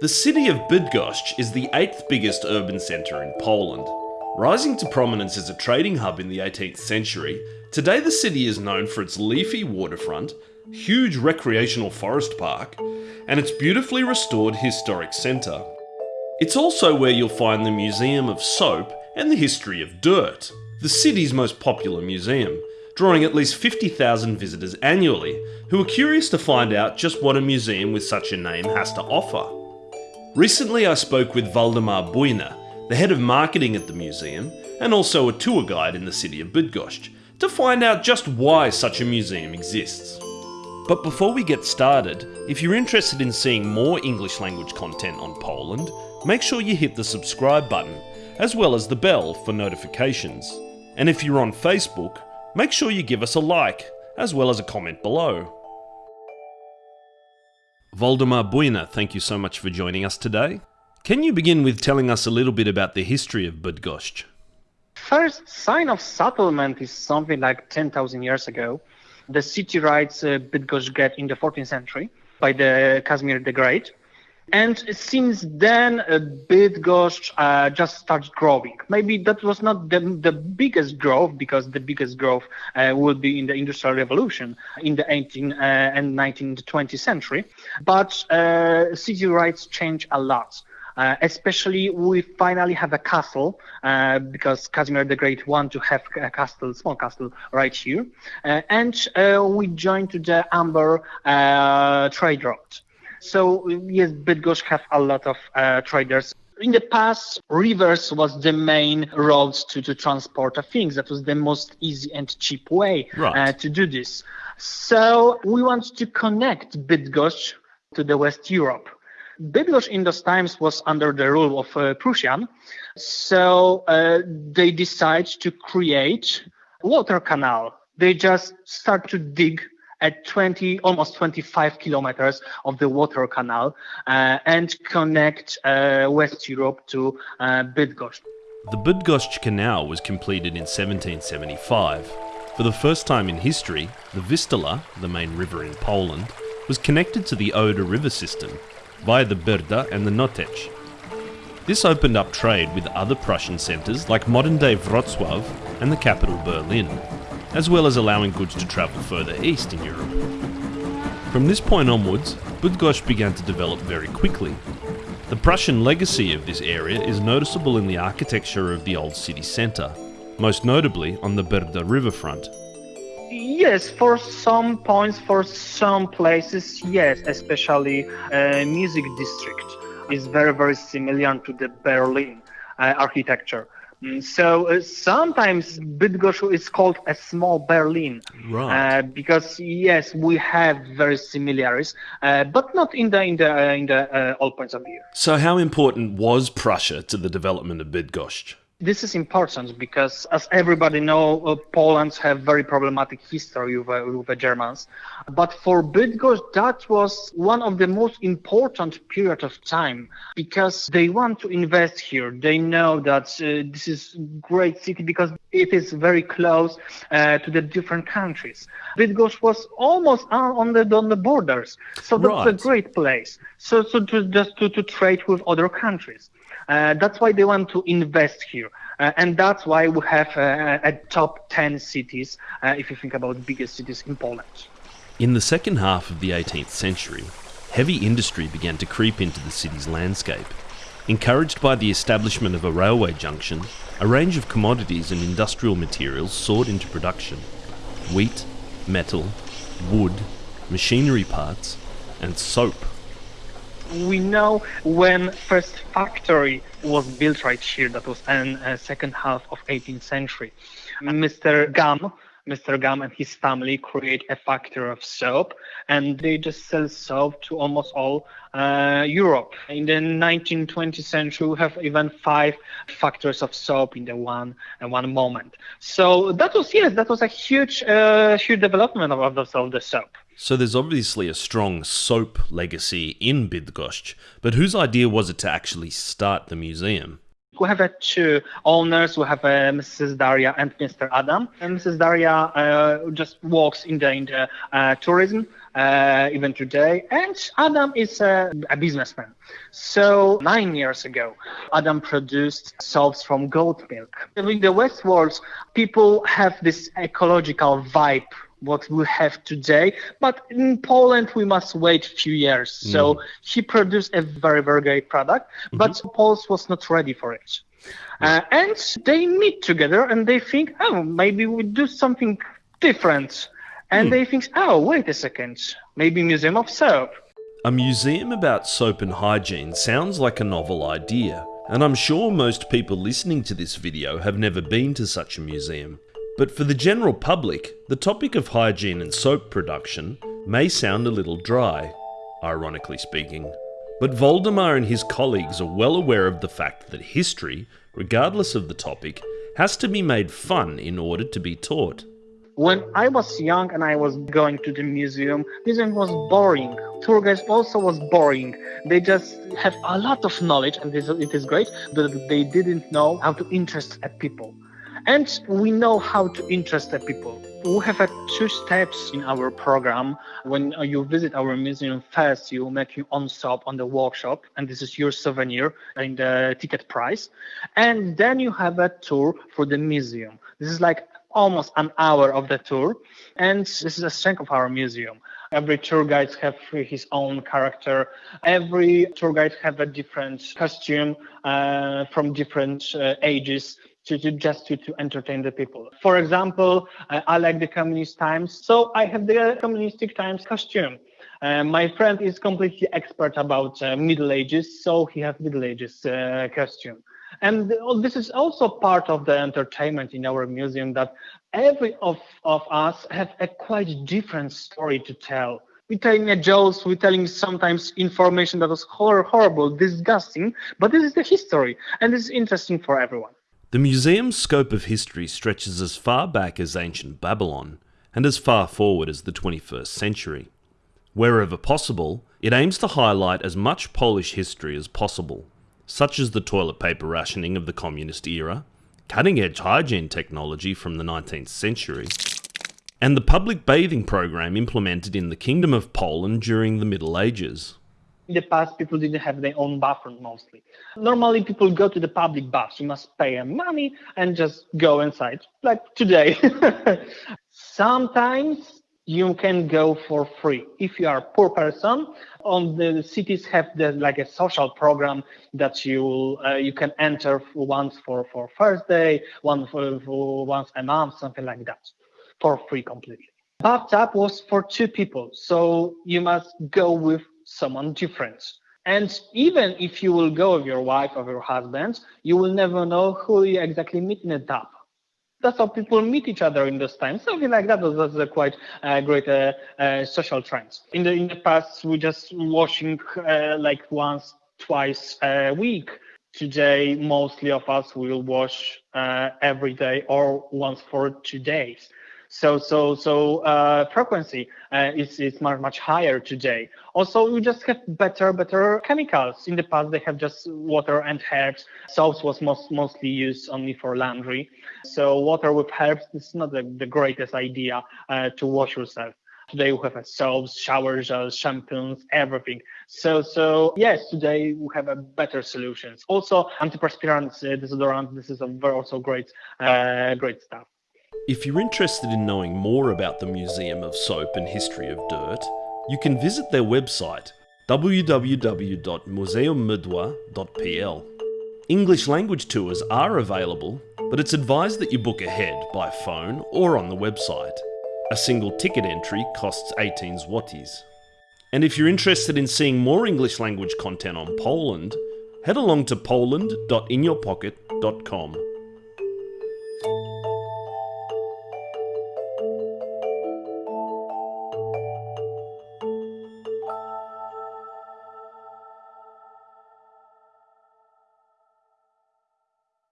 The city of Bydgoszcz is the eighth biggest urban centre in Poland. Rising to prominence as a trading hub in the 18th century, today the city is known for its leafy waterfront, huge recreational forest park, and its beautifully restored historic centre. It's also where you'll find the Museum of Soap and the History of Dirt, the city's most popular museum, drawing at least 50,000 visitors annually who are curious to find out just what a museum with such a name has to offer. Recently I spoke with Waldemar Buina, the head of marketing at the museum, and also a tour guide in the city of Bydgoszcz, to find out just why such a museum exists. But before we get started, if you're interested in seeing more English language content on Poland, make sure you hit the subscribe button, as well as the bell for notifications. And if you're on Facebook, make sure you give us a like, as well as a comment below. Waldemar Buina, thank you so much for joining us today. Can you begin with telling us a little bit about the history of Bydgoszcz? First sign of settlement is something like 10,000 years ago. The city rights uh, get in the 14th century by the Casimir the Great. And since then, uh, Bydgoszcz uh, just started growing. Maybe that was not the, the biggest growth because the biggest growth uh, will be in the Industrial Revolution in the 18th uh, and 19th, 20th century. But uh, city rights change a lot. Uh, especially we finally have a castle uh, because Casimir the Great wanted to have a castle, small castle right here, uh, and uh, we joined to the Amber trade route. So yes, Bydgoszcz have a lot of uh, traders. In the past, rivers was the main roads to, to transport things. That was the most easy and cheap way right. uh, to do this. So we want to connect Bydgoszcz to the West Europe. Bydgoszcz in those times was under the rule of uh, Prussian, so uh, they decide to create water canal. They just start to dig at 20, almost 25 kilometers of the water canal uh, and connect uh, West Europe to uh, Bydgoszcz. The Bydgoszcz Canal was completed in 1775. For the first time in history, the Vistula, the main river in Poland, was connected to the Oder river system via the Brda and the Noteć. This opened up trade with other Prussian centres like modern-day Wrocław and the capital Berlin as well as allowing goods to travel further east in Europe. From this point onwards, Bydgoszcz began to develop very quickly. The Prussian legacy of this area is noticeable in the architecture of the old city centre, most notably on the Brda riverfront. Yes, for some points, for some places, yes, especially uh, music district is very, very similar to the Berlin uh, architecture. So uh, sometimes Bydgoszcz is called a small Berlin, right? Uh, because yes, we have very similarities, uh, but not in the in the uh, in the uh, all points of view. So, how important was Prussia to the development of Bydgoszcz? This is important because, as everybody know, uh, Poland have very problematic history with, uh, with the Germans. But for Bydgoszcz, that was one of the most important period of time because they want to invest here. They know that uh, this is great city because it is very close uh, to the different countries. Bydgoszcz was almost on the on the borders, so that's right. a great place. So so to just to, to trade with other countries. Uh, that's why they want to invest here. Uh, and that's why we have uh, a top 10 cities, if you think about biggest cities in Poland. In the second half of the 18th century, heavy industry began to creep into the city's landscape. Encouraged by the establishment of a railway junction, a range of commodities and industrial materials soared into production. Wheat, metal, wood, machinery parts, and soap we know when first factory was built right here, that was in uh, second half of 18th century. Mr. Gam, Mr. Gam and his family create a factory of soap, and they just sell soap to almost all uh, Europe. In the 1920th century, we have even five factories of soap in the one uh, one moment. So that was yes, that was a huge, uh, huge development of of the soap. So there's obviously a strong soap legacy in Bydgoszcz, but whose idea was it to actually start the museum? We have uh, two owners. We have uh, Mrs. Daria and Mr. Adam. And Mrs. Daria uh, just works in the in the uh, tourism uh, even today. And Adam is a, a, businessman. So nine years ago, Adam produced soaps from goat milk. In the West world, people have this ecological vibe what we have today. But in Poland, we must wait a few years. Mm. So he produced a very, very great product, mm-hmm. but Poland was not ready for it. Uh, and they meet together and they think, oh, maybe we do something different. And mm. they think, oh, wait a second, maybe Museum of Soap. A museum about soap and hygiene sounds like a novel idea, and I'm sure most people listening to this video have never been to such a museum. But for the general public, the topic of hygiene and soap production may sound a little dry, ironically speaking. But Waldemar and his colleagues are well aware of the fact that history, regardless of the topic, has to be made fun in order to be taught. When I was young and I was going to the museum, museum was boring. Tour guides also was boring. They just have a lot of knowledge and it is great, but they didn't know how to interest people. And we know how to interest the people. We have uh, two steps in our program. When uh, you visit our museum, first you make your own stop on the workshop, and this is your souvenir in the ticket price. And then you have a tour for the museum. This is like almost an hour of the tour, and this is a strength of our museum. Every tour guide have his own character. Every tour guide have a different costume uh, from different uh, ages to, to just to, to entertain the people. For example, uh, I like the communist times, so I have the communistic times costume. Uh, my friend is completely expert about uh, Middle Ages, so he has Middle Ages uh, costume. And this is also part of the entertainment in our museum that every of, of us have a quite different story to tell. We're telling a jokes, we're telling sometimes information that was hor- horrible, disgusting, but this is the history, and is interesting for everyone. The museum's scope of history stretches as far back as ancient Babylon and as far forward as the 21st century. Wherever possible, it aims to highlight as much Polish history as possible, such as the toilet paper rationing of the communist era, cutting edge hygiene technology from the 19th century, and the public bathing program implemented in the Kingdom of Poland during the Middle Ages in the past, people didn't have their own bathroom mostly. Normally, people go to the public baths. You must pay money and just go inside, like today. Sometimes you can go for free if you are a poor person. On the cities have the, like a social program that you uh, you can enter once for for first day, one for, for once a month, something like that, for free completely. Bathtub was for two people, so you must go with someone different. And even if you will go with your wife or your husband, you will never know who you exactly meet in a tub. That's how people meet each other in this time. Something like that was, a quite uh, great uh, uh, social trend. In the in the past, we just washing uh, like once, twice a week. Today, mostly of us will wash uh, every day or once for two days. So so so uh, frequency uh, is is much much higher today. Also, we just have better better chemicals. In the past, they have just water and herbs. Soaps was most mostly used only for laundry. So water with herbs is not the, the greatest idea uh, to wash yourself. Today we have soaps, shower gels, shampoos, everything. So, so yes, today we have a better solutions. Also, antiperspirants, uh, desodorant. This is a very also great, uh, great stuff. If you're interested in knowing more about the Museum of Soap and History of Dirt, you can visit their website www.muzeummydla.pl. English language tours are available, but it's advised that you book ahead by phone or on the website. A single ticket entry costs 18 zlotys. And if you're interested in seeing more English language content on Poland, head along to poland.inyourpocket.com.